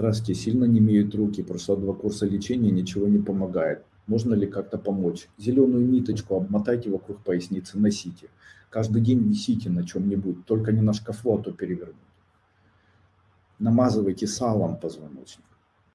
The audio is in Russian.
Здравствуйте, сильно не имеют руки, прошла два курса лечения, ничего не помогает. Можно ли как-то помочь? Зеленую ниточку обмотайте вокруг поясницы, носите. Каждый день висите на чем-нибудь, только не на шкафу, а то перевернуть. Намазывайте салом позвоночник.